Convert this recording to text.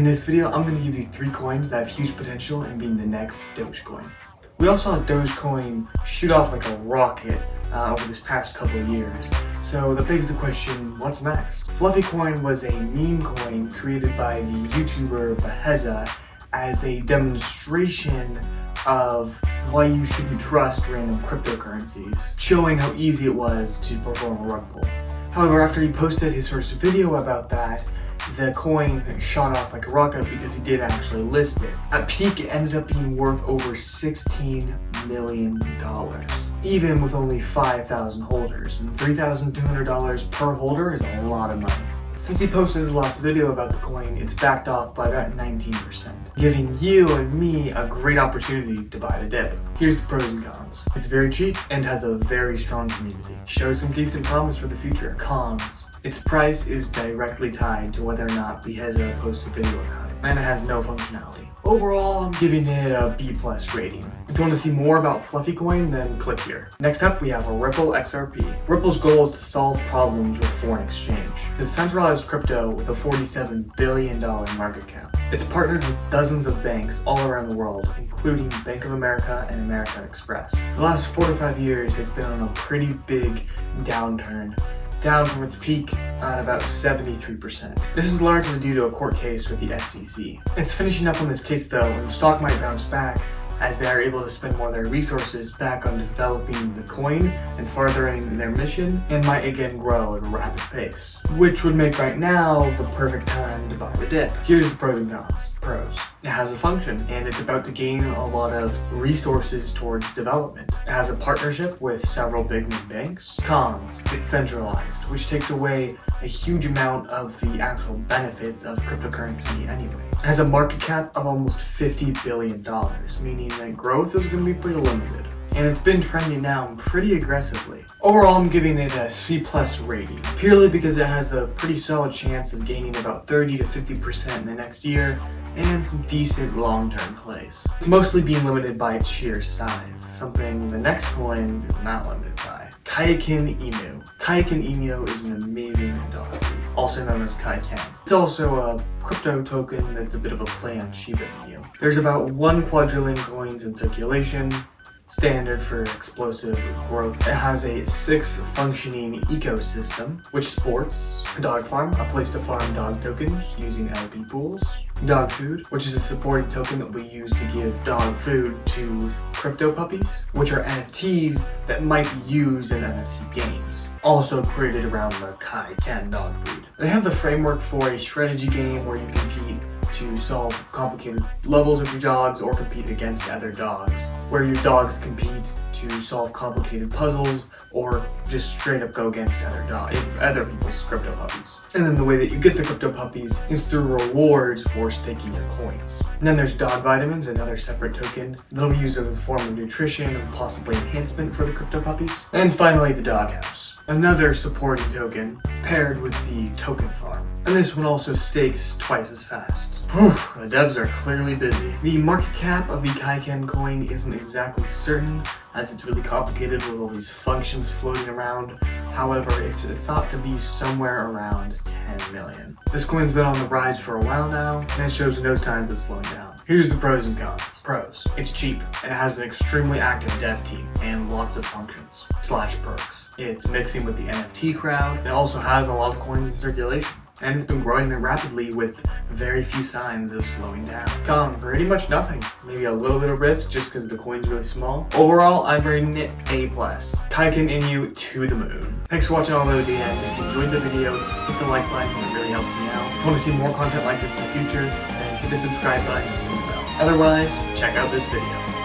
In this video, I'm going to give you three coins that have huge potential in being the next Dogecoin. We all saw Dogecoin shoot off like a rocket uh, over this past couple of years. So that begs the question, what's next? Fluffy Coin was a meme coin created by the YouTuber Beheza as a demonstration of why you shouldn't trust random cryptocurrencies, showing how easy it was to perform a rug pull. However, after he posted his first video about that, the coin shot off like a rocket because he did actually list it. At peak, it ended up being worth over $16 million, even with only 5,000 holders. And $3,200 per holder is a lot of money. Since he posted his last video about the coin, it's backed off by about 19%, giving you and me a great opportunity to buy the dip. Here's the pros and cons. It's very cheap and has a very strong community. Shows some decent promise for the future. Cons. Its price is directly tied to whether or not Beheza posts a video about it, and it has no functionality. Overall, I'm giving it a B plus rating. If you want to see more about Fluffy Coin, then click here. Next up, we have a Ripple XRP. Ripple's goal is to solve problems with foreign exchange. It's centralized crypto with a $47 billion market cap. It's partnered with dozens of banks all around the world, including Bank of America and American Express. The last four to five years, it's been on a pretty big downturn down from its peak at about 73%. This is largely due to a court case with the SEC. It's finishing up on this case though, and the stock might bounce back as they are able to spend more of their resources back on developing the coin and furthering their mission and might again grow at a rapid pace. Which would make right now the perfect time to buy the dip. Here's the pros and cons. Pros. It has a function and it's about to gain a lot of resources towards development. It has a partnership with several big new banks. Cons. It's centralized, which takes away a huge amount of the actual benefits of cryptocurrency anyway. It has a market cap of almost $50 billion, meaning that growth is going to be pretty limited. And it's been trending down pretty aggressively. Overall, I'm giving it a C plus rating, purely because it has a pretty solid chance of gaining about 30 to 50% in the next year, and some decent long-term plays. It's mostly being limited by its sheer size, something the next coin is not limited by. Kaiken Inu. Kaiken Inu is an amazing dog also known as Kaiken. It's also a crypto token that's a bit of a play on Shiba Inu. There's about 1 quadrillion coins in circulation, standard for explosive growth. It has a six functioning ecosystem, which sports a dog farm, a place to farm dog tokens using LP pools, dog food, which is a supporting token that we use to give dog food to crypto puppies, which are NFTs that might be used in NFT games, also created around the Kai Ken dog breed. They have the framework for a strategy game where you compete to solve complicated levels with your dogs or compete against other dogs, where your dogs compete to solve complicated puzzles or just straight up go against other dogs, other people's crypto puppies. And then the way that you get the crypto puppies is through rewards for staking your coins. And then there's dog vitamins, another separate token that'll be used as a form of nutrition and possibly enhancement for the crypto puppies. And finally, the doghouse, another supporting token paired with the token farm. And this one also stakes twice as fast. Whew, the devs are clearly busy. The market cap of the Kaiken coin isn't exactly certain, as it's really complicated with all these functions floating around. However, it's thought to be somewhere around 10 million. This coin's been on the rise for a while now, and it shows no signs of slowing down. Here's the pros and cons. Pros. It's cheap, and it has an extremely active dev team, and lots of functions, slash perks. It's mixing with the NFT crowd, it also has a lot of coins in circulation and it's been growing there rapidly with very few signs of slowing down. Cons, pretty much nothing. Maybe a little bit of risk just because the coin's really small. Overall, I'm rating it A+. Kaiken Inu to the moon. Thanks for watching all the way to the end. If you enjoyed the video, hit the like button, it really helps me out. If you want to see more content like this in the future, then hit the subscribe button and the bell. Otherwise, check out this video.